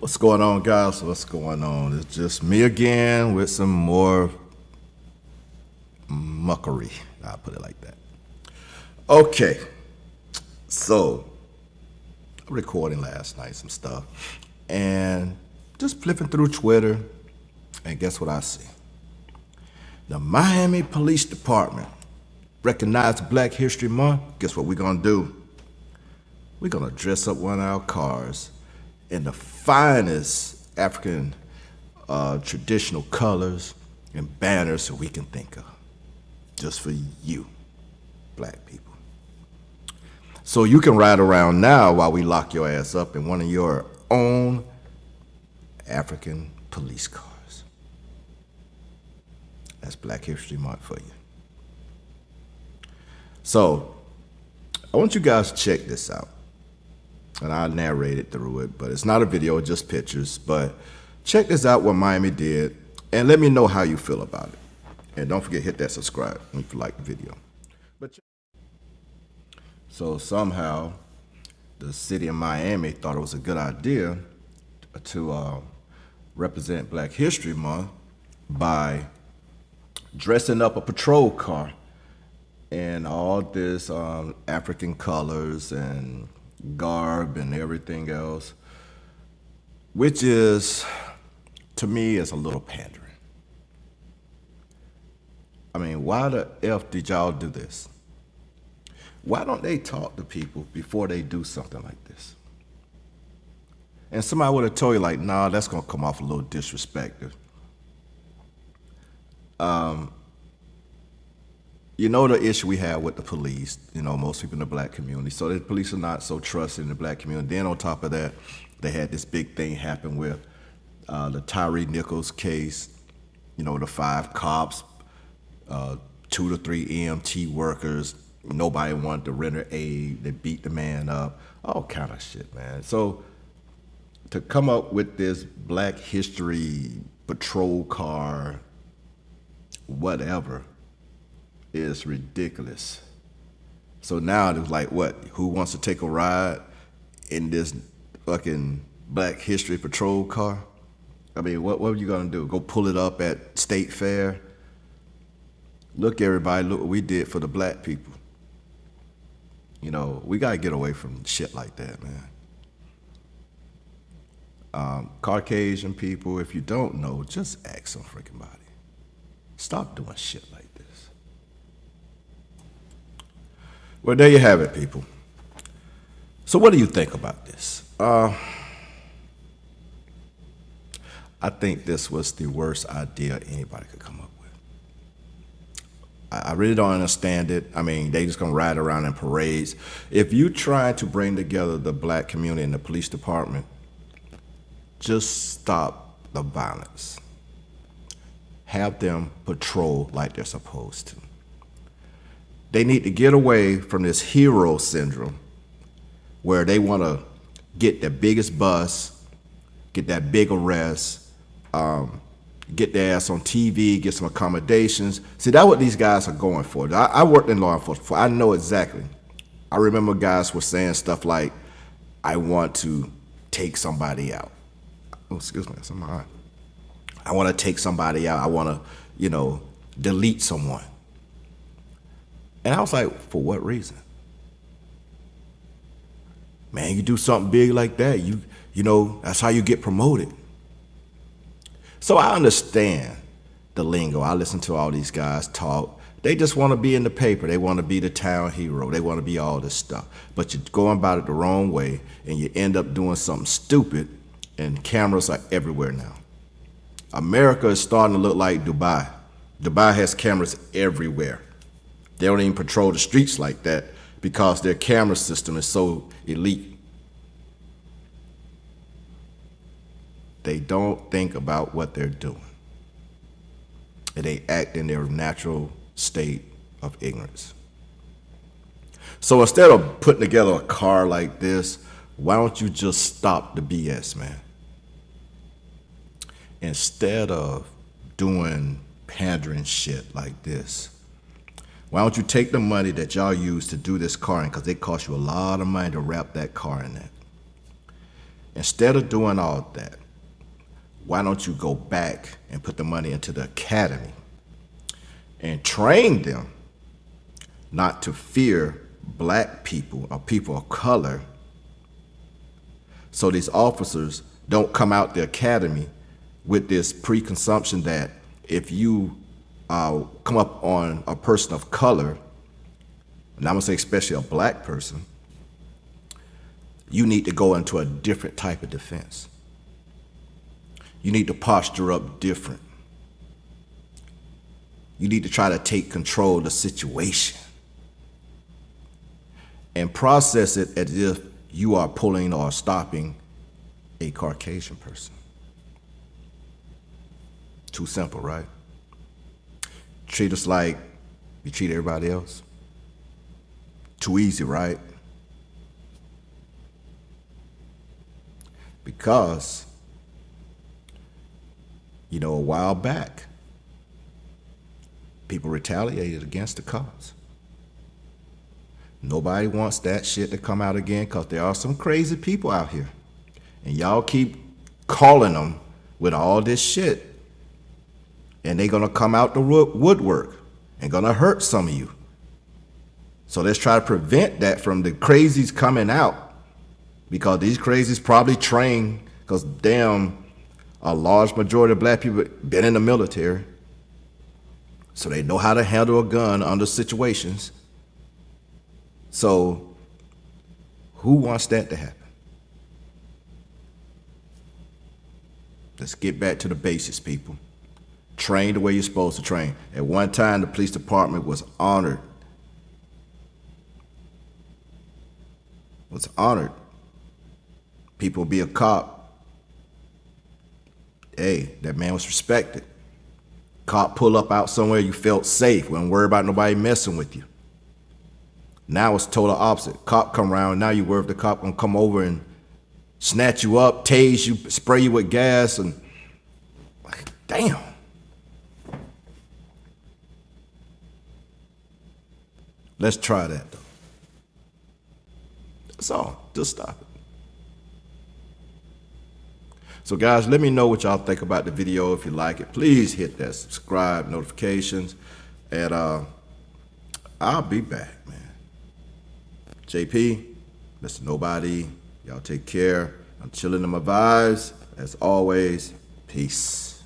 What's going on, guys? What's going on? It's just me again with some more muckery. I'll put it like that. Okay, so I'm recording last night some stuff and just flipping through Twitter, and guess what I see? The Miami Police Department recognized Black History Month. Guess what we're gonna do? We're gonna dress up one of our cars in the finest African uh, traditional colors and banners that we can think of, just for you, black people. So you can ride around now while we lock your ass up in one of your own African police cars. That's Black History Month for you. So I want you guys to check this out. And I narrated through it, but it's not a video, just pictures. But check this out what Miami did and let me know how you feel about it. And don't forget hit that subscribe if you like the video. But so somehow, the city of Miami thought it was a good idea to uh, represent Black History Month by dressing up a patrol car in all this um, African colors and garb and everything else, which is, to me, is a little pandering. I mean, why the F did y'all do this? Why don't they talk to people before they do something like this? And somebody would have told you, like, nah, that's to come off a little disrespectful. Um, you know the issue we have with the police, you know, most people in the black community. So the police are not so trusted in the black community. Then on top of that, they had this big thing happen with uh, the Tyre Nichols case, you know, the five cops, uh, two to three EMT workers, nobody wanted to render aid. They beat the man up. All kind of shit, man. So to come up with this Black History patrol car, whatever, is ridiculous. So now it's like, what? Who wants to take a ride in this fucking Black History patrol car? I mean, what what are you gonna do? Go pull it up at State Fair? Look, everybody, look what we did for the black people. You know, we got to get away from shit like that, man. Um, Caucasian people, if you don't know, just ask some freaking body. Stop doing shit like this. Well, there you have it, people. So what do you think about this? Uh, I think this was the worst idea anybody could come up with. I really don't understand it. I mean, they just gonna ride around in parades. If you try to bring together the black community and the police department, just stop the violence. Have them patrol like they're supposed to. They need to get away from this hero syndrome where they wanna get the biggest bus, get that big arrest, um, get their ass on TV, get some accommodations. See, that's what these guys are going for. I, I worked in law enforcement. I know exactly. I remember guys were saying stuff like, I want to take somebody out. Oh, excuse me, that's my I want to take somebody out. I want to, you know, delete someone. And I was like, for what reason? Man, you do something big like that, you, you know, that's how you get promoted. So I understand the lingo. I listen to all these guys talk. They just want to be in the paper. They want to be the town hero. They want to be all this stuff. But you're going about it the wrong way, and you end up doing something stupid, and cameras are everywhere now. America is starting to look like Dubai. Dubai has cameras everywhere. They don't even patrol the streets like that because their camera system is so elite. They don't think about what they're doing. And they act in their natural state of ignorance. So instead of putting together a car like this, why don't you just stop the BS, man? Instead of doing pandering shit like this, why don't you take the money that y'all use to do this car in, because it cost you a lot of money to wrap that car in that. Instead of doing all that, why don't you go back and put the money into the academy and train them not to fear black people or people of color so these officers don't come out the academy with this preconception that if you uh, come up on a person of color, and I'm gonna say especially a black person, you need to go into a different type of defense. You need to posture up different. You need to try to take control of the situation and process it as if you are pulling or stopping a Caucasian person. Too simple, right? Treat us like you treat everybody else. Too easy, right? Because, you know, a while back, people retaliated against the cause. Nobody wants that shit to come out again because there are some crazy people out here. And y'all keep calling them with all this shit. And they're going to come out the woodwork and going to hurt some of you. So let's try to prevent that from the crazies coming out because these crazies probably train because damn, a large majority of black people been in the military. So they know how to handle a gun under situations. So who wants that to happen? Let's get back to the basics, people. Train the way you're supposed to train. At one time, the police department was honored. Was honored. People be a cop. Hey, that man was respected. Cop pull up out somewhere you felt safe, wasn't worry about nobody messing with you. Now it's total opposite. Cop come around, now you worry if the cop gonna come over and snatch you up, tase you, spray you with gas, and like, damn. Let's try that though. That's all. Just stop it. So guys, let me know what y'all think about the video. If you like it, please hit that subscribe, notifications, and uh, I'll be back, man. JP, Mr. Nobody, y'all take care. I'm chilling in my vibes. As always, peace.